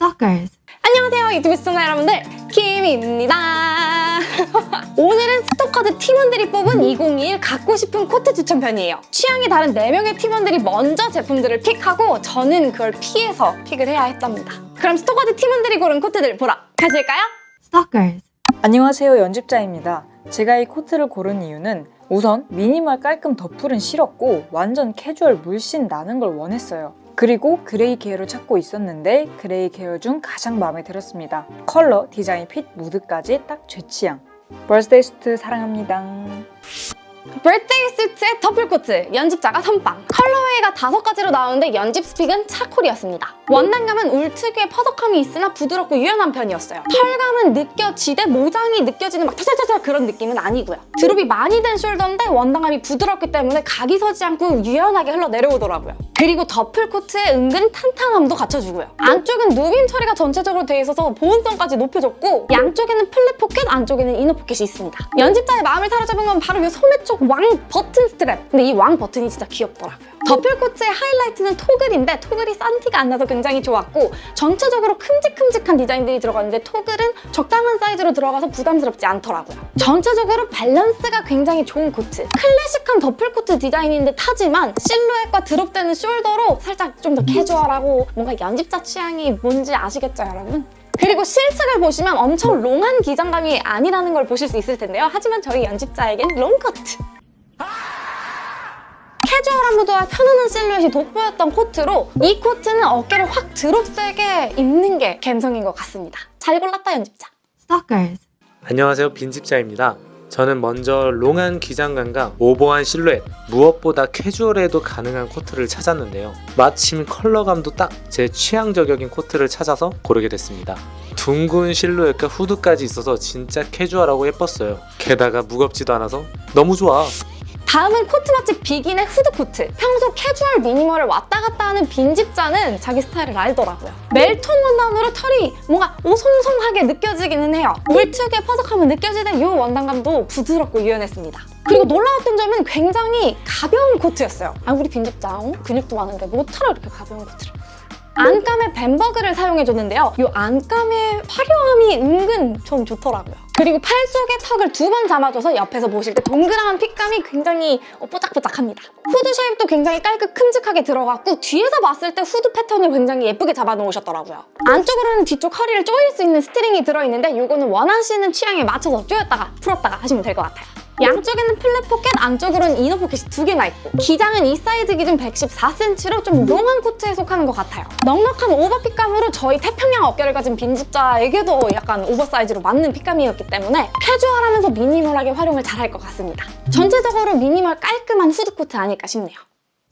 Stalkers. 안녕하세요 유튜브 시청자 여러분들 김입니다 오늘은 스토커드 팀원들이 뽑은 2021 갖고 싶은 코트 추천편이에요 취향이 다른 4명의 팀원들이 먼저 제품들을 pick하고 저는 그걸 피해서 pick을 해야 했답니다 그럼 스토커드 팀원들이 고른 코트들 보러 가실까요? Stalkers. 안녕하세요 연집자입니다. 제가 이 코트를 고른 이유는 우선 미니멀 깔끔 더플은 싫었고 완전 캐주얼 물씬 나는 걸 원했어요. 그리고 gray 계열을 찾고 있었는데 gray 계열 중 가장 마음에 들었습니다. 컬러, 디자인, fit, 무드까지 딱 제 취향. Birthday Suit 사랑합니다. Birthday Suit의 더플 코트, 연집자가 선빵 colorway가 다섯 가지로 나오는데 연집's pick은 charcoal이었습니다. 원단감은 울 특유의 퍼석함이 있으나 부드럽고 유연한 편이었어요. 털감은 느껴지되 모장이 느껴지는 막 타타타타 그런 느낌은 아니고요. drop이 많이 된 shoulder인데 원단감이 부드럽기 때문에 각이 서지 않고 유연하게 흘러내려오더라고요. 그리고 더플 코트의 은근 탄탄함도 갖춰주고요. 안쪽은 누빔 처리가 전체적으로 되어 있어서 보온성까지 높여줬고 양쪽에는 flap 포켓, 안쪽에는 inner 포켓이 있습니다. 연집자의 마음을 사로잡은 건 바로 이 소매 쪽 왕 버튼 스트랩. 근데 이 왕 버튼이 진짜 귀엽더라고요. 더플 코트의 하이라이트는 toggle인데 toggle이 싼 티가 안 나서 굉장히 좋았고 전체적으로 큼직큼직한 디자인들이 들어가는데 toggle은 적당한 사이즈로 들어가서 부담스럽지 않더라고요 전체적으로 밸런스가 굉장히 좋은 코트 클래식한 더플 코트 디자인인데 타지만 실루엣과 drop되는 shoulder로 살짝 좀 더 캐주얼하고 뭔가 연집자 취향이 뭔지 아시겠죠 여러분? 그리고 실측을 보시면 엄청 long한 기장감이 아니라는 걸 보실 수 있을 텐데요. 하지만 저희 연집자에겐 롱코트. 캐주얼한 무드와 편안한 실루엣이 돋보였던 코트로 이 코트는 어깨를 확 drop되게 입는 게 감성인 것 같습니다. 잘 골랐다 연집자. Stalkers. 안녕하세요 빈집자입니다 저는 먼저 long한 기장감과 over한 실루엣 무엇보다 캐주얼해도 가능한 코트를 찾았는데요 마침 컬러감도 딱 제 취향 저격인 코트를 찾아서 고르게 됐습니다 둥근 실루엣과 후드까지 있어서 진짜 캐주얼하고 예뻤어요 게다가 무겁지도 않아서 너무 좋아 다음은 코트 맛집 비긴의 후드 코트. 평소 캐주얼 minimal을 왔다 갔다 하는 빈집자는 자기 스타일을 알더라고요. 멜톤 원단으로 털이 뭔가 오송송하게 느껴지기는 해요. 울 특유의 퍼석함은 느껴지는 이 원단감도 부드럽고 유연했습니다. 그리고 놀라웠던 점은 굉장히 가벼운 코트였어요. 아 우리 빈집자 어? 근육도 많은데 뭐하러 이렇게 가벼운 코트를. 안감에 Bemberg를 사용해줬는데요. 이 안감의 화려함이 은근 좀 좋더라고요. 그리고 팔 속에 tuck을 두 번 잡아줘서 옆에서 보실 때 동그란 fit감이 굉장히 어, 뽀짝뽀짝합니다. 후드 shape도 굉장히 깔끔 큼직하게 들어갔고 뒤에서 봤을 때 후드 패턴을 굉장히 예쁘게 잡아놓으셨더라고요. 안쪽으로는 뒤쪽 허리를 조일 수 있는 string이 들어있는데 이거는 원하시는 취향에 맞춰서 조였다가 풀었다가 하시면 될 것 같아요. 양쪽에는 flap 포켓, 안쪽으로는 inner 포켓이 두 개나 있고 기장은 이 사이즈 기준 114cm로 좀 long한 코트에 속하는 것 같아요. 넉넉한 over fit감으로 저희 태평양 어깨를 가진 빈집자에게도 약간 oversize로 맞는 fit감이었기 때문에 캐주얼하면서 minimal하게 활용을 잘할 것 같습니다. 전체적으로 미니멀 깔끔한 후드 코트 아닐까 싶네요.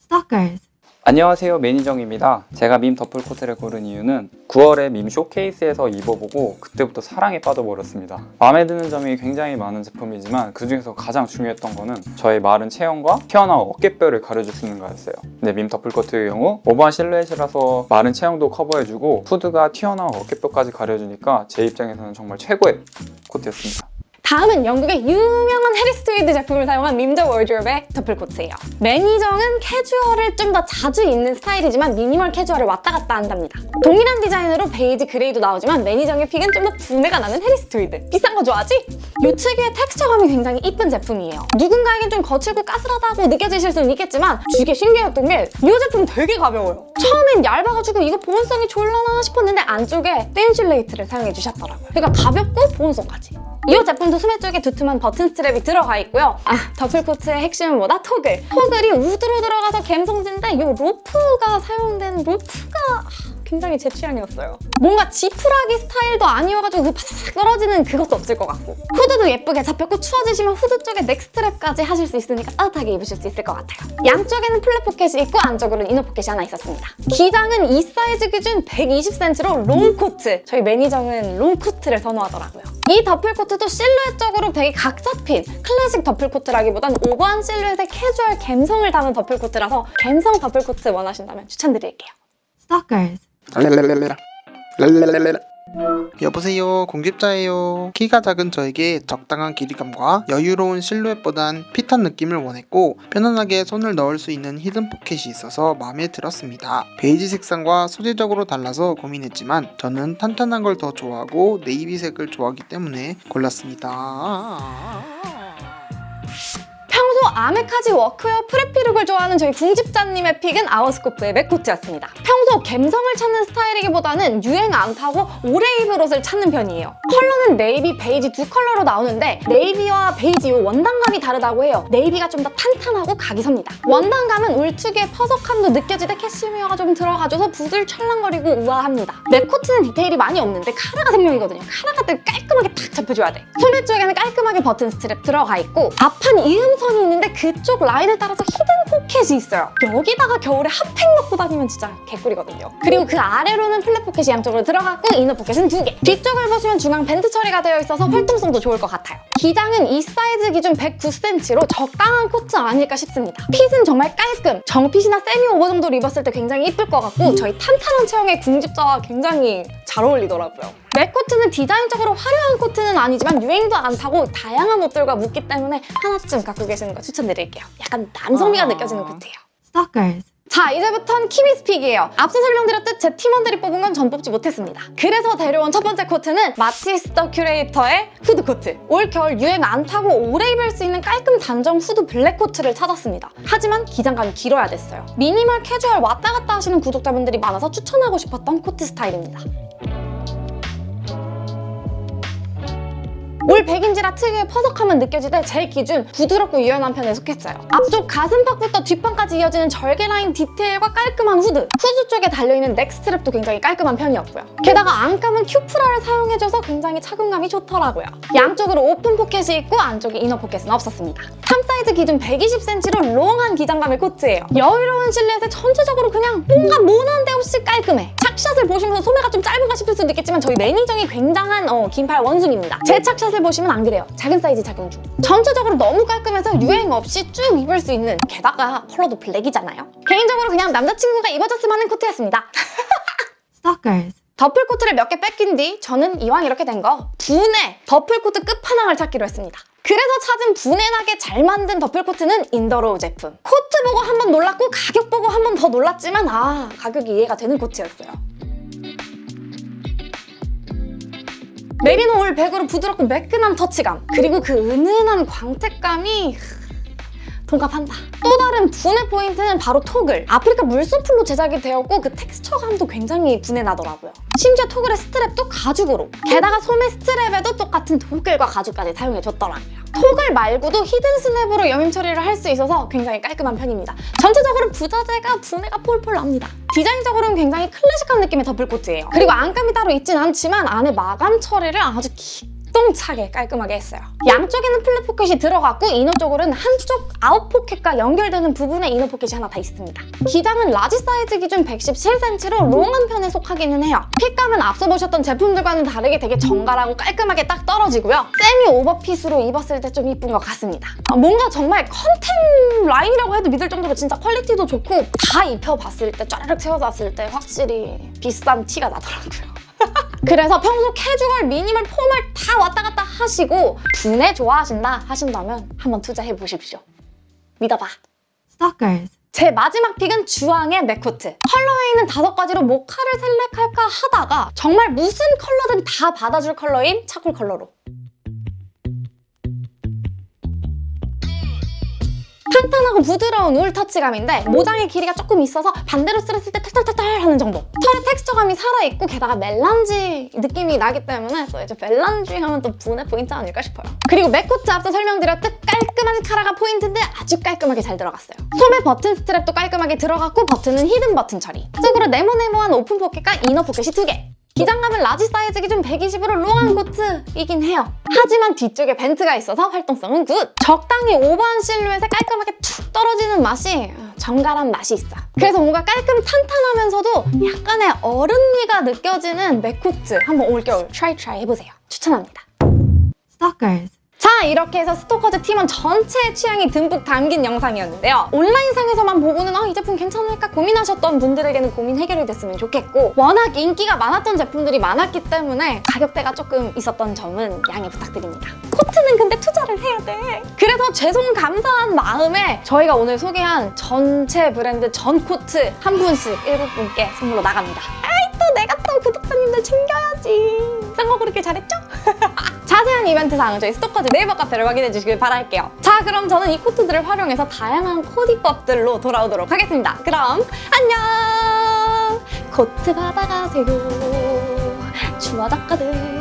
Stalkers. 안녕하세요 매니정입니다. 제가 밈 더플 코트를 고른 이유는 9월에 밈 쇼케이스에서 입어보고 그때부터 사랑에 빠져버렸습니다. 마음에 드는 점이 굉장히 많은 제품이지만 그중에서 가장 중요했던 거는 저의 마른 체형과 튀어나온 어깨뼈를 가려줄 수 있는 거였어요. 근데 밈 더플 코트의 경우 오버한 실루엣이라서 마른 체형도 커버해주고 후드가 튀어나온 어깨뼈까지 가려주니까 제 입장에서는 정말 최고의 코트였습니다 다음은 영국의 유명한 해리스 트위드 제품을 사용한 밈 더 워드로브의 더플 코트예요. 매니정은 캐주얼을 좀 더 자주 입는 스타일이지만 미니멀 캐주얼을 왔다 갔다 한답니다. 동일한 디자인으로 베이지, gray도 나오지만 매니정의 pick은 좀 더 부내가 나는 해리스 트위드. 비싼 거 좋아하지? 요 특유의 텍스처감이 굉장히 이쁜 제품이에요. 누군가에겐 좀 거칠고 까슬하다고 느껴지실 수는 있겠지만 되게 신기했던 게 이 제품 되게 가벼워요. 처음엔 얇아가지고 이거 보온성이 좋을라나 싶었는데 안쪽에 Thinsulate를 사용해 주셨더라고요. 그러니까 가볍고 보온성까지. 이 제품도 소매 쪽에 두툼한 버튼 strap이 들어가 있고요. 아, 더플코트의 핵심은 뭐다? toggle. toggle이 wood로 들어가서 감성진데 이 로프가 사용된 로프가 아, 굉장히 제 취향이었어요. 뭔가 지푸라기 스타일도 아니어가지고 그 바삭 떨어지는 그것도 없을 것 같고 후드도 예쁘게 잡혔고 추워지시면 후드 쪽에 neck strap까지 하실 수 있으니까 따뜻하게 입으실 수 있을 것 같아요. 양쪽에는 flap 포켓이 있고 안쪽으로는 inner 포켓이 하나 있었습니다. 기장은 2 사이즈 기준 120cm로 롱코트. 저희 매니저는 롱코트를 선호하더라고요. 이 더플코트도 실루엣적으로 되게 각 잡힌 클래식 더플코트라기보단 오버한 실루엣의 캐주얼 감성을 담은 더플코트라서 감성 더플코트 원하신다면 추천드릴게요. Stalkers. 여보세요 궁집자예요. 키가 작은 저에게 적당한 길이감과 여유로운 실루엣보단 fit한 느낌을 원했고 편안하게 손을 넣을 수 있는 hidden 포켓이 있어서 마음에 들었습니다. 베이지 색상과 소재적으로 달라서 고민했지만 저는 탄탄한 걸 더 좋아하고 navy색을 좋아하기 때문에 골랐습니다 아메카지 workwear preppy look을 좋아하는 저희 궁집자님의 pick은 아워스코프의 mac코트였습니다. 평소 감성을 찾는 스타일이기보다는 유행 안 타고 오래 입을 옷을 찾는 편이에요. 컬러는 네이비, 베이지 두 컬러로 나오는데 navy와 베이지 요 원단감이 다르다고 해요. navy가 좀 더 탄탄하고 각이 섭니다. 원단감은 울 특유의 퍼석함도 느껴지되 캐시미어가 좀 들어가줘서 부들 찰랑거리고 우아합니다. mac코트는 디테일이 많이 없는데 카라가 생명이거든요. 카라가 되게 깔끔하게 탁 잡혀줘야 돼. 소매 쪽에는 깔끔하게 버튼 스트랩 들어가 있고 앞판 이음선이 있는데 그쪽 라인을 따라서 hidden 포켓이 있어요. 여기다가 겨울에 hot pack 넣고 다니면 진짜 개꿀이거든요. 그리고 그 아래로는 flap 포켓이 양쪽으로 들어갔고 inner 포켓은 두 개. 뒤쪽을 보시면 중앙 vent 처리가 되어 있어서 활동성도 좋을 것 같아요. 기장은 2 사이즈 기준 109cm로 적당한 코트 아닐까 싶습니다. fit은 정말 깔끔. 정fit이나 semi over 정도로 입었을 때 굉장히 이쁠 것 같고 저희 탄탄한 체형의 궁집자와 굉장히 잘 어울리더라고요. mac코트는 디자인적으로 화려한 코트는 아니지만 유행도 안 타고 다양한 옷들과 묻기 때문에 하나쯤 갖고 계시는 거 추천드릴게요. 약간 남성미가 아. 느껴지는 코트예요. Stalkers. 자 이제부턴 키미's pick이에요 앞서 설명드렸듯 제 팀원들이 뽑은 건 전 뽑지 못했습니다 그래서 데려온 첫 번째 코트는 마티스 더 큐레이터의 후드 코트 올 겨울 유행 안 타고 오래 입을 수 있는 깔끔 단정 후드 블랙 코트를 찾았습니다 하지만 기장감이 길어야 됐어요 미니멀 캐주얼 왔다 갔다 하시는 구독자분들이 많아서 추천하고 싶었던 코트 스타일입니다 울 100인지라 특유의 퍼석함은 느껴지되 제 기준 부드럽고 유연한 편에 속했어요. 앞쪽 가슴팍부터 뒷판까지 이어지는 절개 라인 디테일과 깔끔한 후드 후드 쪽에 달려있는 neck strap도 굉장히 깔끔한 편이었고요. 게다가 안감은 cupra를 사용해줘서 굉장히 착용감이 좋더라고요. 양쪽으로 오픈 포켓이 있고 안쪽에 inner 포켓은 없었습니다. 3 사이즈 기준 120cm로 long한 기장감의 코트예요. 여유로운 실루엣에 전체적으로 그냥 뭔가 모난 데 없이 깔끔해. 착샷을 보시면서 소매가 좀 짧은가 싶을 수도 있겠지만 저희 매니정이 굉장한 어, 긴팔 원숭입니다. 제 착샷을 보시면 안 그래요. 작은 사이즈 착용 중. 전체적으로 너무 깔끔해서 유행 없이 쭉 입을 수 있는 게다가 컬러도 블랙이잖아요. 개인적으로 그냥 남자친구가 입어줬으면 하는 코트였습니다. Stalkers. 더플 코트를 몇 개 뺏긴 뒤 저는 이왕 이렇게 된 거 부내 더플 코트 끝판왕을 찾기로 했습니다. 그래서 찾은 부내나게 잘 만든 더플 코트는 인더로우 제품. 코트 보고 한 번 놀랐고 가격 보고 한 번 더 놀랐지만 아 가격이 이해가 되는 코트였어요. 메리노 울 100으로 부드럽고 매끈한 터치감 그리고 그 은은한 광택감이 동감한다. 또 다른 부내 포인트는 바로 toggle. 아프리카 물소뿔로 제작이 되었고 그 texture감도 굉장히 부내나더라고요. 심지어 toggle의 strap도 가죽으로. 게다가 소매 strap에도 똑같은 toggle과 가죽까지 사용해줬더라고요. toggle 말고도 hidden 스냅으로 여밈 처리를 할 수 있어서 굉장히 깔끔한 편입니다. 전체적으로 부자재가 부내가 폴폴 납니다. 디자인적으로는 굉장히 클래식한 느낌의 더플 코트예요. 그리고 안감이 따로 있진 않지만 안에 마감 처리를 아주 기똥차게 깔끔하게 했어요. 양쪽에는 flap 포켓이 들어갔고 inner 쪽으로는 한쪽 아웃 포켓과 연결되는 부분에 inner 포켓이 하나 다 있습니다. 기장은 large 사이즈 기준 117cm로 long한 편에 속하기는 해요. fit감은 앞서 보셨던 제품들과는 다르게 되게 정갈하고 깔끔하게 딱 떨어지고요. 세미 오버핏으로 입었을 때 좀 이쁜 것 같습니다. 아, 뭔가 정말 contem 라인이라고 해도 믿을 정도로 진짜 quality도 좋고 다 입혀봤을 때 짜르륵 채워봤을 때 확실히 비싼 티가 나더라고요. 그래서 평소 캐주얼, minimal, formal 다 왔다 갔다 하시고 분해 좋아하신다 하신다면 한번 투자해 보십시오. 믿어봐. Stalkers. 제 마지막 pick은 주황의 맥코트. colorway는 다섯 가지로 모카를 select할까 하다가 정말 무슨 컬러든 다 받아줄 컬러인 charcoal 컬러로. 탄탄하고 부드러운 울 터치감인데 모장의 길이가 조금 있어서 반대로 쓸었을 때 탈탈탈탈 하는 정도. 털의 텍스처감이 살아있고 게다가 melange 느낌이 나기 때문에 또 이제 melange 하면 또 분해 포인트 아닐까 싶어요. 그리고 맥코트 앞서 설명드렸듯 깔끔한 카라가 포인트인데 아주 깔끔하게 잘 들어갔어요. 소매 버튼 strap도 깔끔하게 들어갔고 버튼은 hidden 버튼 처리. 속으로 네모네모한 오픈 포켓과 inner 포켓이 두 개. 기장감은 large 사이즈 기준 120으로 long한 코트이긴 해요. 하지만 뒤쪽에 vent가 있어서 활동성은 good! 적당히 오버한 실루엣에 깔끔하게 툭 떨어지는 맛이 정갈한 맛이 있어. 그래서 뭔가 깔끔 탄탄하면서도 약간의 어른미가 느껴지는 맥코트 한번 올겨울 try try 해보세요. 추천합니다. Stalkers. 자 이렇게 해서 스토커즈 팀원 전체의 취향이 듬뿍 담긴 영상이었는데요. 온라인상에서만 보고는 아, 이 제품 괜찮을까 고민하셨던 분들에게는 고민 해결이 됐으면 좋겠고 워낙 인기가 많았던 제품들이 많았기 때문에 가격대가 조금 있었던 점은 양해 부탁드립니다. 코트는 근데 투자를 해야 돼. 그래서 죄송 감사한 마음에 저희가 오늘 소개한 전체 브랜드 전 코트 한 분씩 일곱 분께 선물로 나갑니다. 아이 또 내가 또 구독자님들 챙겨야지. 딴거 그렇게 잘했죠? 자세한 이벤트 사항은 저희 스토커즈 네이버 카페를 확인해 주시길 바랄게요. 자, 그럼 저는 이 코트들을 활용해서 다양한 코디법들로 돌아오도록 하겠습니다. 그럼 안녕! 코트 받아가세요. 추워 작가들.